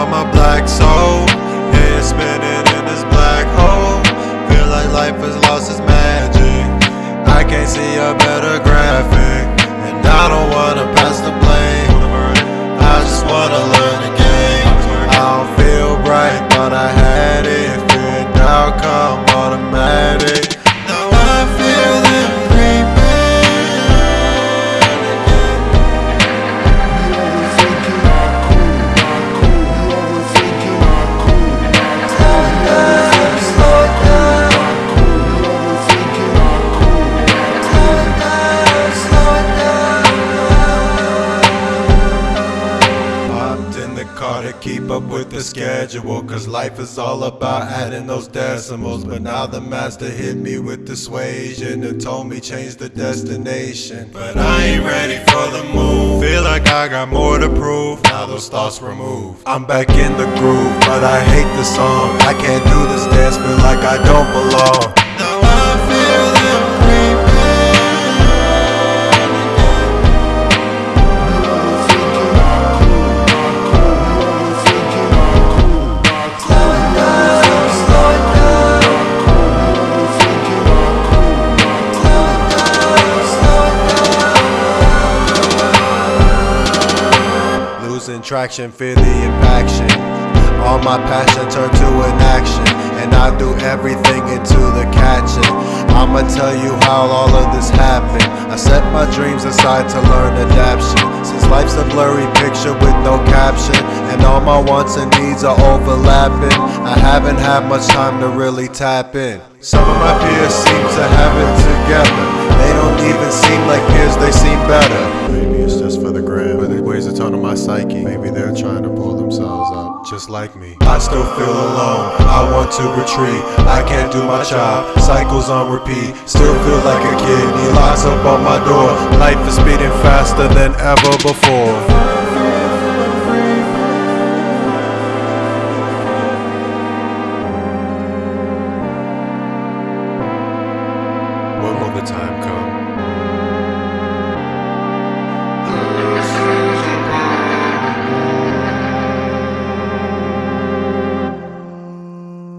about my black soul. Head spinning in this black hole. Feel like life has lost its magic. I can't see a better graphic. And I don't wanna pass the blame. I just wanna learn the game. I don't feel bright, but I to keep up with the schedule. Cause life is all about adding those decimals. But now the master hit me with dissuasion and told me change the destination. But I ain't ready for the move. Feel like I got more to prove. Now those thoughts removed. I'm back in the groove, but I hate the song. I can't do this dance, feel like I don't belong. Losing traction, fear the impaction. All my passion turned to an action, and I do everything into the catching. I'ma tell you how all of this happened. I set my dreams aside to learn adaptation. Since life's a blurry picture with no caption, and all my wants and needs are overlapping, I haven't had much time to really tap in. Some of my peers seem to have it together. They don't even seem like peers, they seem better. Maybe it's just for the gram, my psyche. Maybe they're trying to pull themselves up, just like me. I still feel alone, I want to retreat. I can't do my job, cycles on repeat. Still feel like a kid, he locks up on my door. Life is speeding faster than ever before. When will the time come?